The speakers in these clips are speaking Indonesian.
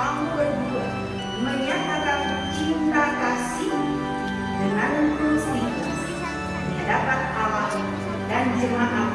kamu berdua menyatakan cinta kasih dengan tulus di hadapan Allah dan jemaat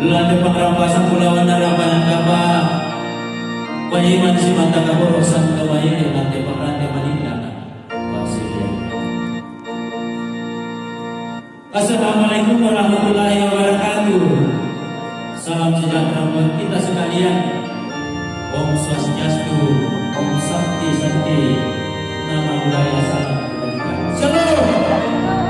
Lantai pengrampasan Pulauan Narabanan Kapa Payiman si mata kaborosan kawaya di lantai pengrante Manila Wasilia Assalamualaikum warahmatullahi wabarakatuh. Salam sejahtera buat kita sekalian. Om Swastiastu Om Santi Santi Nama budaya salam Shalom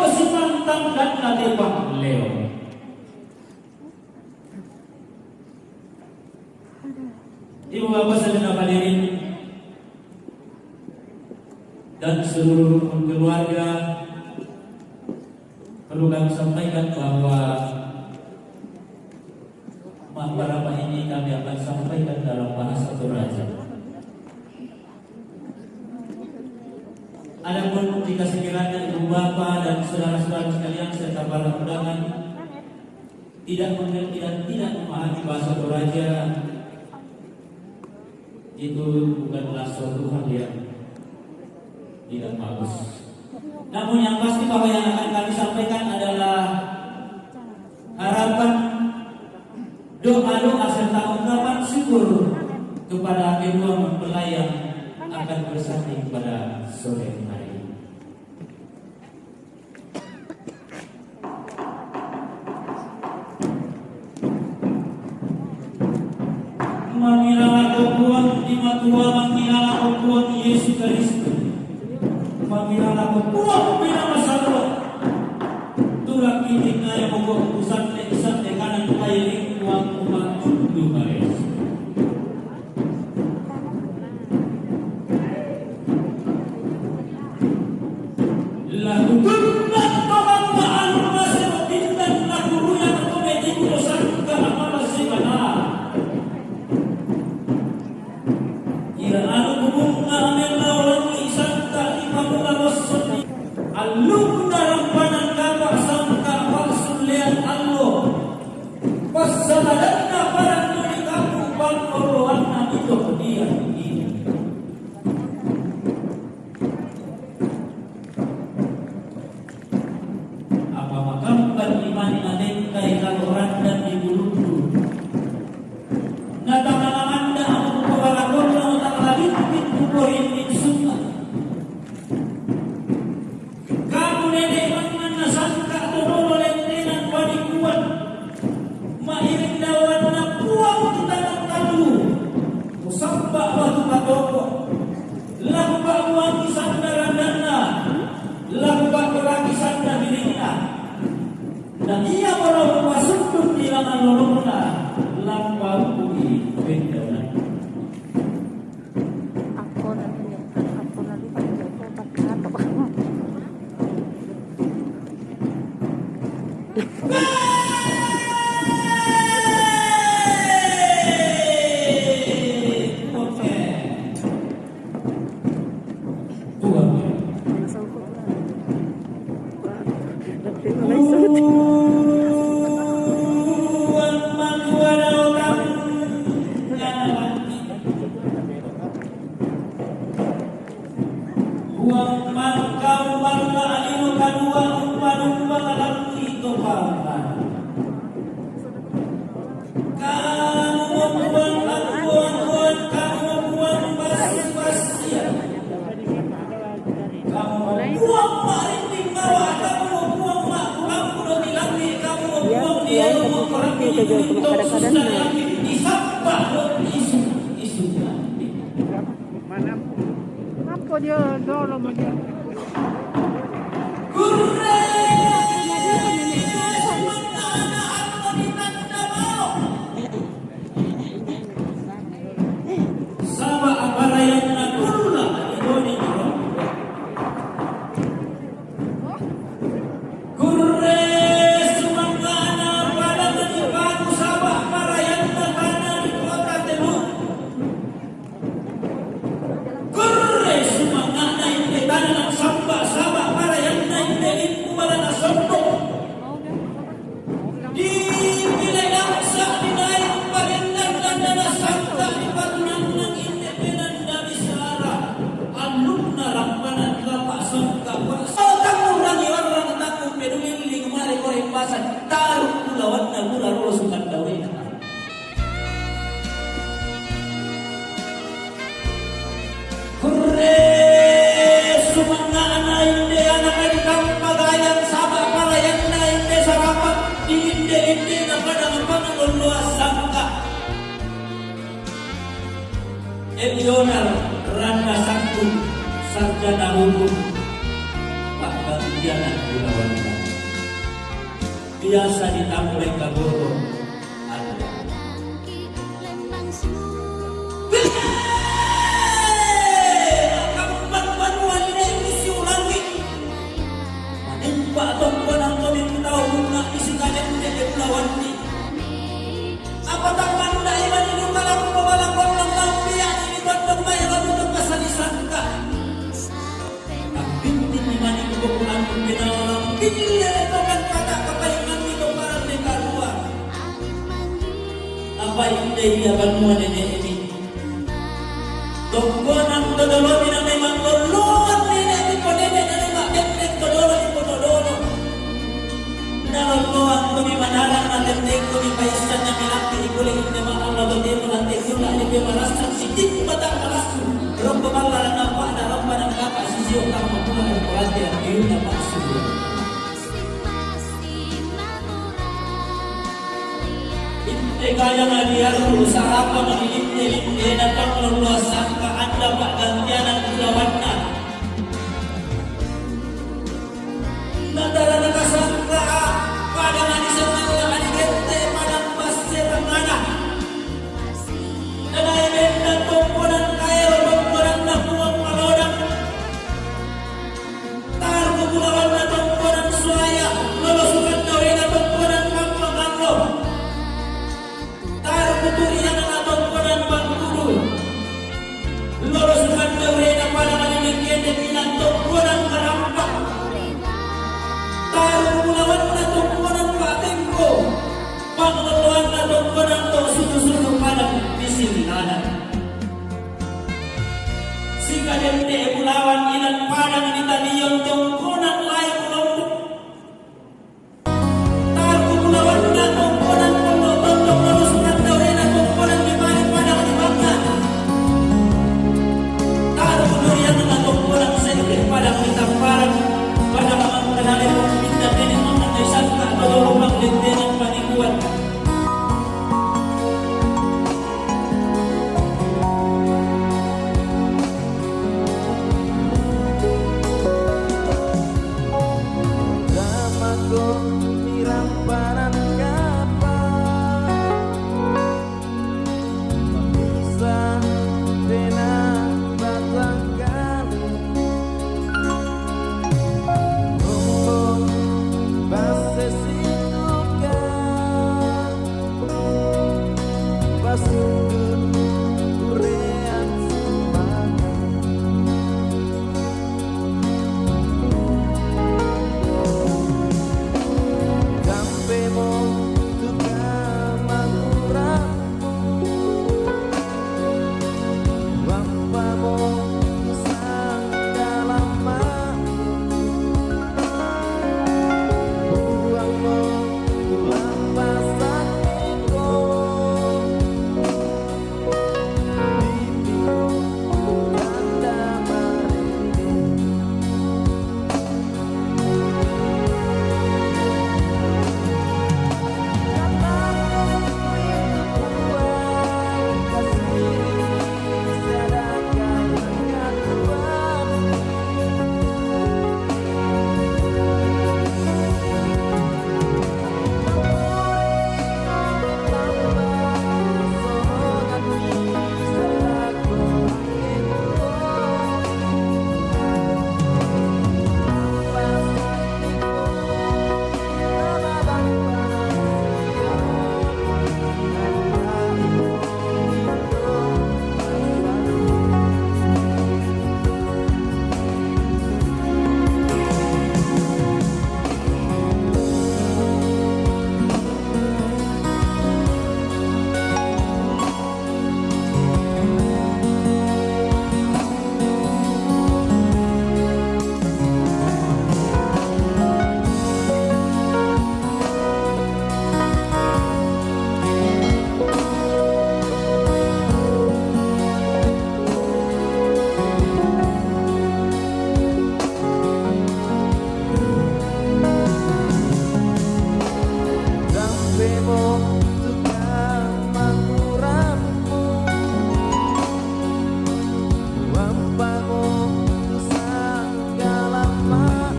ko si mantang dan pang leo Ibu bapak saudara hadirin dan seluruh keluarga perlu kami sampaikan bahwa Mahbarapa ini kami akan sampaikan dalam bahasa Toraja. Adapun jika sekiranya bapak dan saudara-saudara sekalian serta para undangan tidak mengerti dan tidak memahami bahasa Toraja, itu bukanlah suatu hal yang tidak bagus. Namun yang pasti bahwa yang akan kami sampaikan adalah harapan doa-doa serta ungkapan syukur kepada kedua mempelai yang akan bersanding pada sore Uang mangkau bangga alinu kadua umpan-umpan dalam itu paman. Kamu membuang aku buang kamu membuang basi-basian. Kamu membuang maring bawa kamu membuang mak kamu udah dilanti kamu membuang dia membuang orang Leonel Randa Sangkun Sarjana Hukum Pak Gantianan Gunawan. Biasa ditambah Kagoro Apa itu dia nenek ini? Bina memang nenek nenek itu dodolo. Dalam luang kami manarang na kami paisan na milaki ikuling ni mga Allah bagi nanti kula ni kami marasan si tik batang marasu. Rompa bala na pa na na na. Kaya nga dia dulu sa harapan ng ilinte-linte na pangluluasan ka anda pak gantian ang